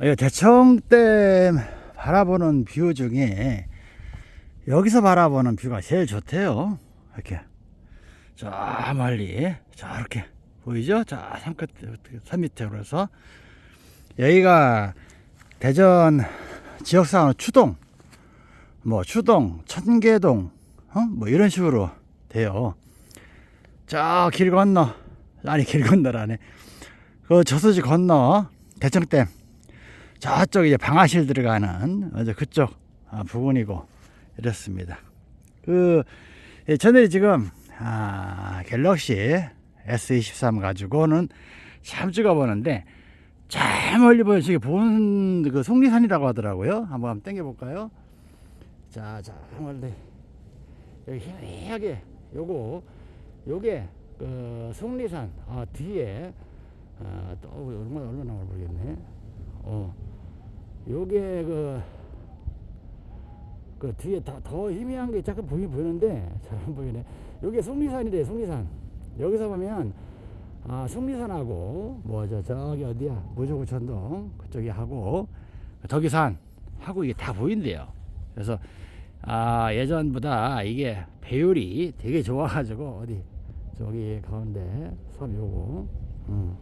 이 대청댐 바라보는 뷰 중에 여기서 바라보는 뷰가 제일 좋대요. 이렇게 저 멀리 저렇게 보이죠? 자, 산 밑으로 해서 여기가 대전 지역상으로 추동, 뭐 추동, 천개동, 어? 뭐 이런 식으로 돼요. 저 길 건너, 아니 길 건너라네. 그 저수지 건너 대청댐 저쪽 이제 방아실 들어가는 이제 그쪽 아, 부근이고 이렇습니다. 그 예, 저는 지금 아, 갤럭시 S23 가지고는 참 찍어보는데 저 멀리 보이시게 보는 그 속리산이라고 하더라고요. 한번 한번 당겨 볼까요? 자, 저 멀리 여기 희미하게 요거 요게 그 속리산 아, 뒤에 아, 또 얼마나 얼마나 모르겠네. 어, 요게 그, 그 뒤에 더, 더 희미한 게 잠깐 보이, 보이는데 잘 안 보이네. 요게 속리산이래, 속리산. 여기서 보면, 아, 속리산하고, 뭐, 저, 저기 어디야, 무조구천동, 그쪽이 하고, 덕이산 하고 이게 다 보인대요. 그래서, 아, 예전보다 이게 배율이 되게 좋아가지고, 어디, 저기 가운데 섬 요거, 음.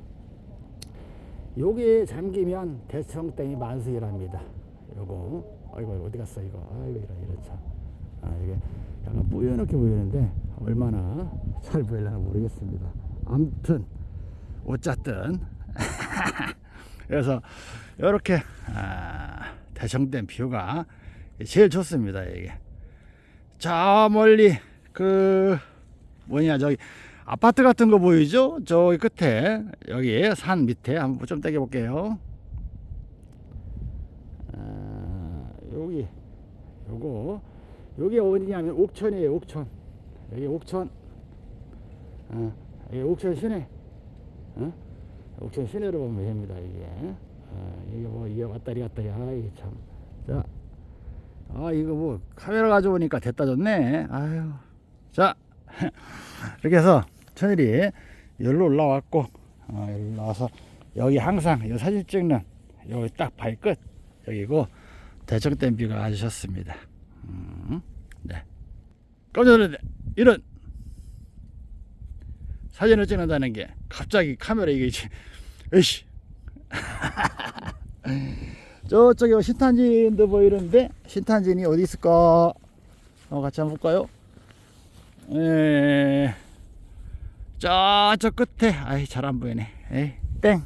요게 잠기면 대청땡이 만수이랍니다. 요거 아이고 어디 갔어 이거 아이고 이런 이런 참. 아 이게 약간 뿌옇게 보이는데 얼마나 잘 보일려나 모르겠습니다. 아무튼 어쨌든 그래서 이렇게 아, 대청댐 뷰가 제일 좋습니다 이게. 저 멀리 그 뭐냐 저기 아파트 같은 거 보이죠? 저기 끝에. 여기 산 밑에. 한번 좀 당겨 볼게요. 아, 여기. 요거. 여기 어디냐면 옥천이에요. 옥천. 여기 옥천. 어, 여기 옥천 시내. 어? 옥천 시내로 보면 됩니다 이게. 어, 이게 뭐 이게 왔다리 갔다리. 아 참자. 아 이거 뭐 카메라 가져오니까 됐다 줬네. 아유. 자. 이렇게 해서 천일이 여기로 올라왔고 어, 여기 올라와서 여기 항상 이 사진 찍는 여기 딱 발끝 여기고 대청댐 뷰가 아주 좋습니다. 음, 네. 깜짝 놀랐네 이런 사진을 찍는다는 게 갑자기 카메라 이게 으이씨. 저쪽에 신탄진도 보이는데 신탄진이 어디 있을까? 어, 같이 한번 볼까요? 에, 저저 끝에. 아이 잘 안 보이네. 에이, 땡.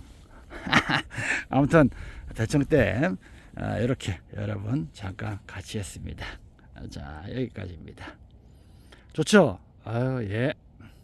아무튼 대청댐 아, 이렇게 여러분 잠깐 같이 했습니다. 자 여기까지입니다. 좋죠? 아유 예